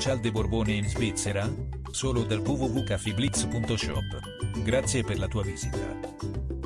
Cial de Borbone in Svizzera? Solo dal www.cafiblitz.shop. Grazie per la tua visita.